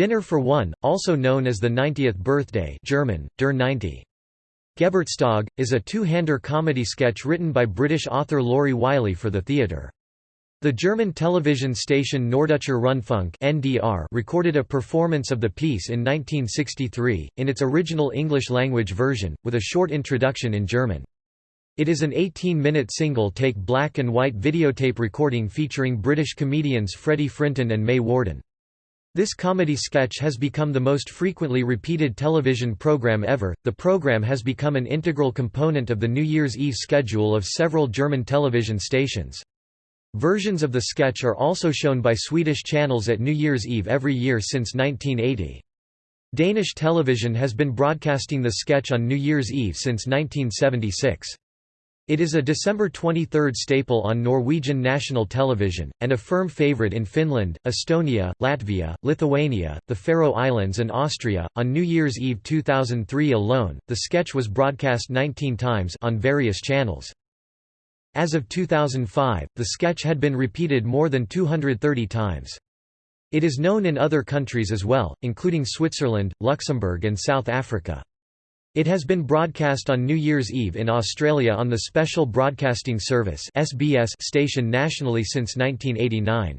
Dinner for One, also known as the 90th birthday German, Der 90. Geburtstag, is a two-hander comedy sketch written by British author Lauri Wylie for the theatre. The German television station Norddeutscher Rundfunk (NDR) recorded a performance of the piece in 1963 in its original English-language version with a short introduction in German. It is an 18-minute single-take black and white videotape recording featuring British comedians Freddie Frinton and May Warden. This comedy sketch has become the most frequently repeated television program ever. The program has become an integral component of the New Year's Eve schedule of several German television stations. Versions of the sketch are also shown by Swedish channels at New Year's Eve every year since 1980. Danish television has been broadcasting the sketch on New Year's Eve since 1976. It is a December 23 staple on Norwegian national television, and a firm favorite in Finland, Estonia, Latvia, Lithuania, the Faroe Islands, and Austria. On New Year's Eve 2003 alone, the sketch was broadcast 19 times on various channels. As of 2005, the sketch had been repeated more than 230 times. It is known in other countries as well, including Switzerland, Luxembourg, and South Africa. It has been broadcast on New Year's Eve in Australia on the Special Broadcasting Service (SBS) station nationally since 1989.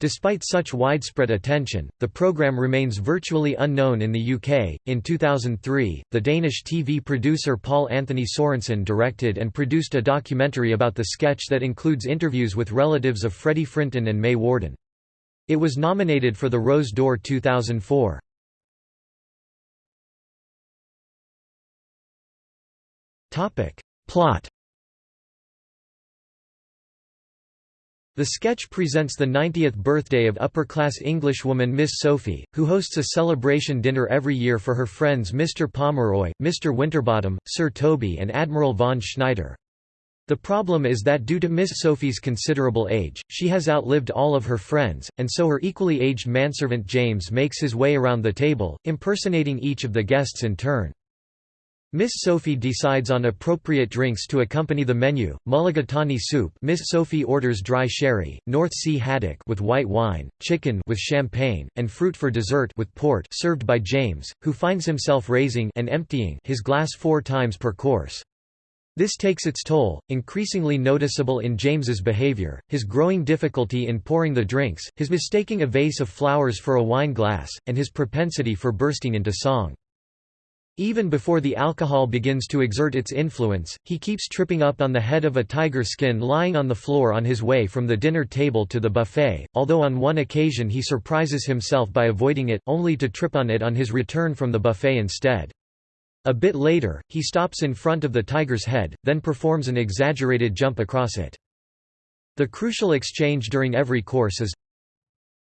Despite such widespread attention, the program remains virtually unknown in the UK. In 2003, the Danish TV producer Paul Anthony Sorensen directed and produced a documentary about the sketch that includes interviews with relatives of Freddie Frinton and May Warden. It was nominated for the Rose d'Or 2004. Plot The sketch presents the 90th birthday of upper-class Englishwoman Miss Sophie, who hosts a celebration dinner every year for her friends Mr. Pomeroy, Mr. Winterbottom, Sir Toby and Admiral von Schneider. The problem is that due to Miss Sophie's considerable age, she has outlived all of her friends, and so her equally aged manservant James makes his way around the table, impersonating each of the guests in turn. Miss Sophie decides on appropriate drinks to accompany the menu, mulligatawny soup Miss Sophie orders dry sherry, North Sea haddock with white wine, chicken with champagne, and fruit for dessert with port served by James, who finds himself raising and emptying his glass four times per course. This takes its toll, increasingly noticeable in James's behavior, his growing difficulty in pouring the drinks, his mistaking a vase of flowers for a wine glass, and his propensity for bursting into song. Even before the alcohol begins to exert its influence, he keeps tripping up on the head of a tiger skin lying on the floor on his way from the dinner table to the buffet, although on one occasion he surprises himself by avoiding it, only to trip on it on his return from the buffet instead. A bit later, he stops in front of the tiger's head, then performs an exaggerated jump across it. The crucial exchange during every course is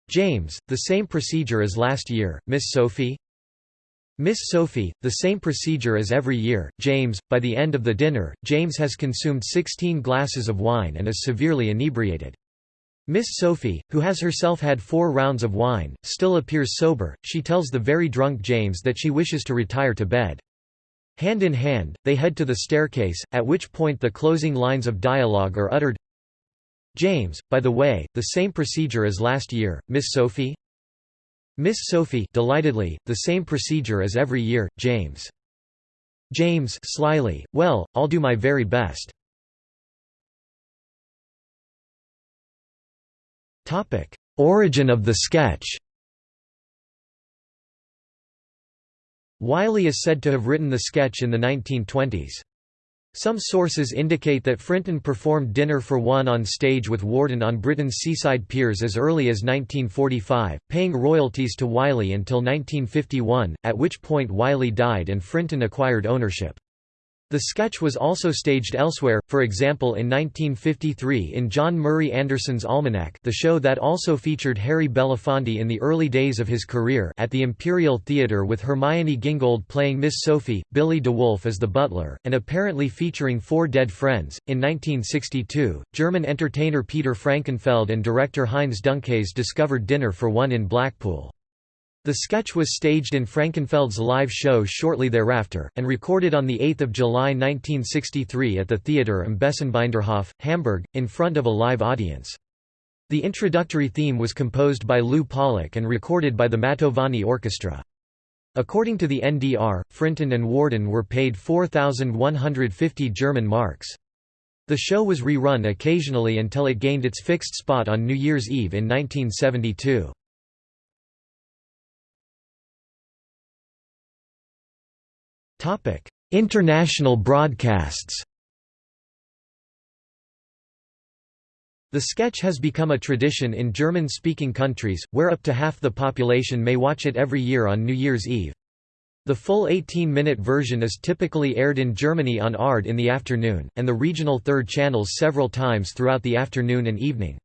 James, the same procedure as last year, Miss Sophie? Miss Sophie, the same procedure as every year, James. By the end of the dinner, James has consumed 16 glasses of wine and is severely inebriated. Miss Sophie, who has herself had four rounds of wine, still appears sober. She tells the very drunk James that she wishes to retire to bed. Hand in hand, they head to the staircase, at which point the closing lines of dialogue are uttered. James, by the way, the same procedure as last year, Miss Sophie? Miss Sophie delightedly, the same procedure as every year, James. James slyly, well, I'll do my very best. Origin of the sketch Wylie is said to have written the sketch in the 1920s. Some sources indicate that Frinton performed Dinner for One on stage with Warden on Britain's seaside piers as early as 1945, paying royalties to Wylie until 1951, at which point Wylie died and Frinton acquired ownership. The sketch was also staged elsewhere, for example in 1953 in John Murray Anderson's Almanac the show that also featured Harry Belafonte in the early days of his career at the Imperial Theatre with Hermione Gingold playing Miss Sophie, Billy De Wolfe as the butler, and apparently featuring four dead friends. In 1962, German entertainer Peter Frankenfeld and director Heinz Dunkhase discovered Dinner for One in Blackpool. The sketch was staged in Frankenfeld's live show shortly thereafter, and recorded on 8 July 1963 at the Theater am Besenbinderhof, Hamburg, in front of a live audience. The introductory theme was composed by Lou Pollock and recorded by the Mantovani Orchestra. According to the NDR, Frinton and Warden were paid 4,150 German marks. The show was rerun occasionally until it gained its fixed spot on New Year's Eve in 1972. International broadcasts The sketch has become a tradition in German-speaking countries, where up to half the population may watch it every year on New Year's Eve. The full 18-minute version is typically aired in Germany on ARD in the afternoon, and the regional third channels several times throughout the afternoon and evening.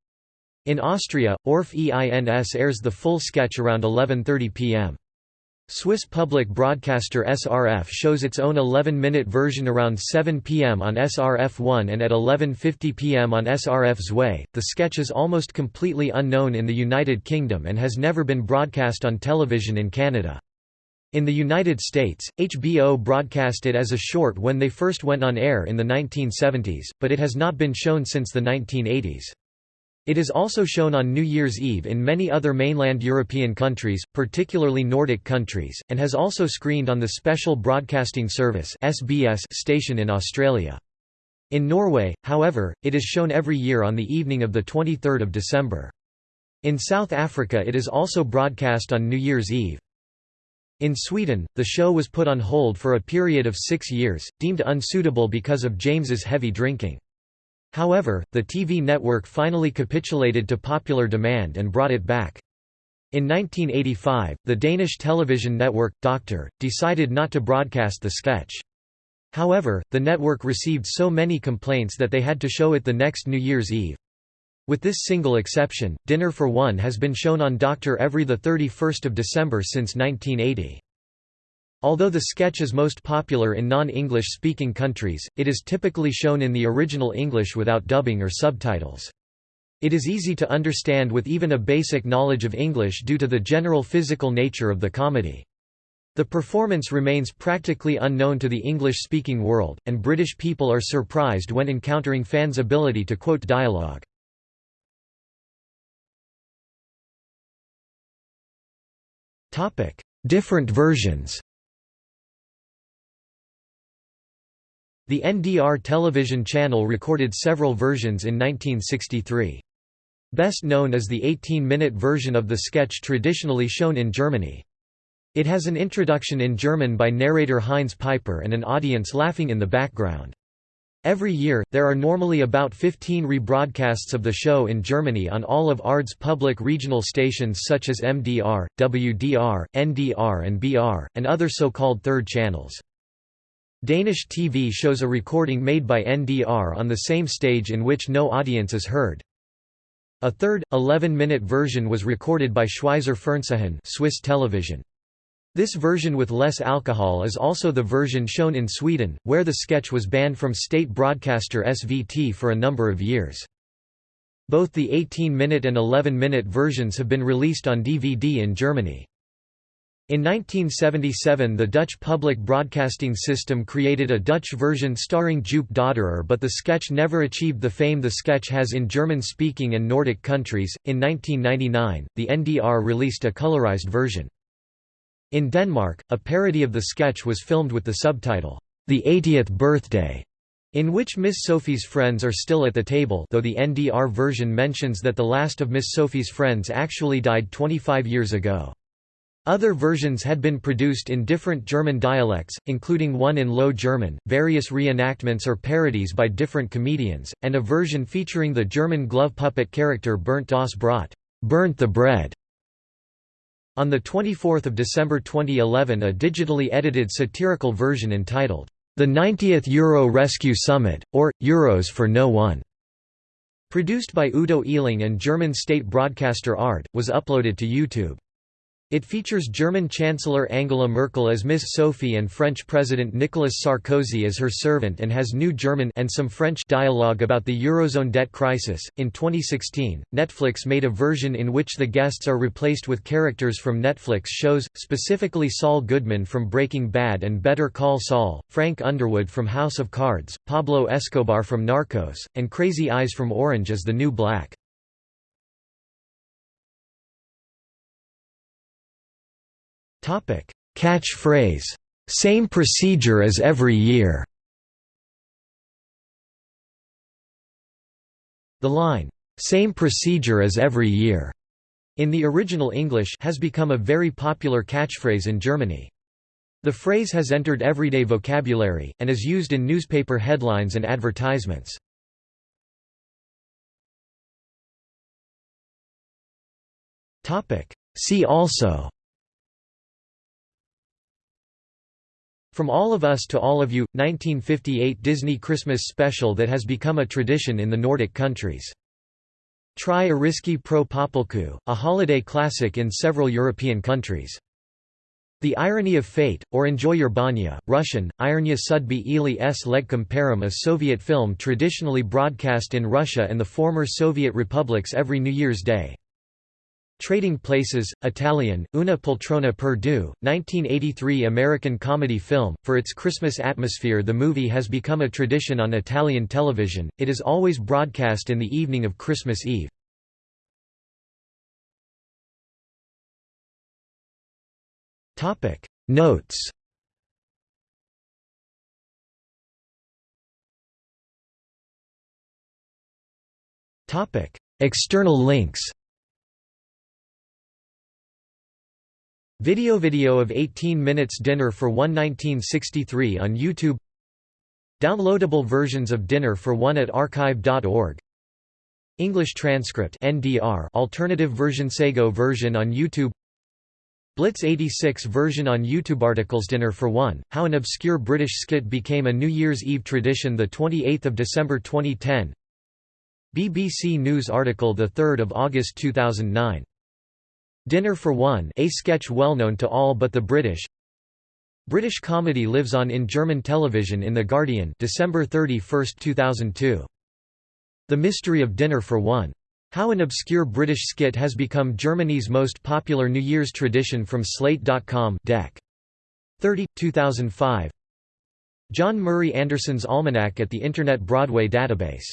In Austria, ORF EINS airs the full sketch around 11.30 pm. Swiss public broadcaster SRF shows its own 11-minute version around 7 p.m. on SRF1 and at 11.50 p.m. on SRF Zwei. The sketch is almost completely unknown in the United Kingdom and has never been broadcast on television in Canada. In the United States, HBO broadcast it as a short when they first went on air in the 1970s, but it has not been shown since the 1980s. It is also shown on New Year's Eve in many other mainland European countries, particularly Nordic countries, and has also screened on the Special Broadcasting Service station in Australia. In Norway, however, it is shown every year on the evening of the 23 December. In South Africa it is also broadcast on New Year's Eve. In Sweden, the show was put on hold for a period of six years, deemed unsuitable because of James's heavy drinking. However, the TV network finally capitulated to popular demand and brought it back. In 1985, the Danish television network, Doctor, decided not to broadcast the sketch. However, the network received so many complaints that they had to show it the next New Year's Eve. With this single exception, Dinner for One has been shown on Doctor every 31 December since 1980. Although the sketch is most popular in non-English speaking countries, it is typically shown in the original English without dubbing or subtitles. It is easy to understand with even a basic knowledge of English due to the general physical nature of the comedy. The performance remains practically unknown to the English-speaking world, and British people are surprised when encountering fans' ability to quote dialogue. Different versions The NDR television channel recorded several versions in 1963. Best known is the 18-minute version of the sketch traditionally shown in Germany. It has an introduction in German by narrator Heinz Piper and an audience laughing in the background. Every year, there are normally about 15 rebroadcasts of the show in Germany on all of ARD's public regional stations such as MDR, WDR, NDR and BR, and other so-called third channels. Danish TV shows a recording made by NDR on the same stage in which no audience is heard. A third, 11-minute version was recorded by Schweizer Fernsehen Swiss television. This version with less alcohol is also the version shown in Sweden, where the sketch was banned from state broadcaster SVT for a number of years. Both the 18-minute and 11-minute versions have been released on DVD in Germany. In 1977 the Dutch public broadcasting system created a Dutch version starring Joop Doderer but the sketch never achieved the fame the sketch has in German-speaking and Nordic countries. In 1999, the NDR released a colorized version. In Denmark, a parody of the sketch was filmed with the subtitle, The 80th Birthday, in which Miss Sophie's friends are still at the table though the NDR version mentions that the last of Miss Sophie's friends actually died 25 years ago. Other versions had been produced in different German dialects, including one in Low German, various reenactments or parodies by different comedians, and a version featuring the German glove puppet character Bernd das Brot burnt the bread". On 24 December 2011 a digitally edited satirical version entitled, "'The 90th Euro Rescue Summit', or, Euros for No One", produced by Udo Ehling and German state broadcaster ARD, was uploaded to YouTube. It features German Chancellor Angela Merkel as Miss Sophie and French President Nicolas Sarkozy as her servant and has new German and some French dialogue about the Eurozone debt crisis. In 2016, Netflix made a version in which the guests are replaced with characters from Netflix shows, specifically Saul Goodman from Breaking Bad and Better Call Saul, Frank Underwood from House of Cards, Pablo Escobar from Narcos, and Crazy Eyes from Orange Is the New Black. Catchphrase, "'Same procedure as every year' The line, "'Same procedure as every year' in the original English has become a very popular catchphrase in Germany. The phrase has entered everyday vocabulary, and is used in newspaper headlines and advertisements. See also From All of Us to All of You, 1958 Disney Christmas special that has become a tradition in the Nordic countries. Try Iriski pro Popolku, a holiday classic in several European countries. The Irony of Fate, or Enjoy Your Banya, Russian, Irnya Sudby ili s Legkom Perim a Soviet film traditionally broadcast in Russia and the former Soviet republics every New Year's Day. Trading Places, Italian, Una poltrona per due, 1983 American comedy film. For its Christmas atmosphere, the movie has become a tradition on Italian television, it is always broadcast in the evening of Christmas Eve. Notes External links Video video of 18 minutes dinner for one 1963 on YouTube. Downloadable versions of Dinner for One at archive.org English transcript NDR alternative version Sego version on YouTube. Blitz 86 version on YouTube articles Dinner for One, How an Obscure British Skit Became a New Year's Eve Tradition 28 December 2010 BBC News article 3 August 2009. Dinner for One a sketch well known to all but the British British comedy lives on in German television in The Guardian December 31, 2002. The Mystery of Dinner for One how an obscure British skit has become Germany's most popular New Year's tradition from Slate.com Dec. 30, 2005 John Murray Anderson's Almanac at the Internet Broadway Database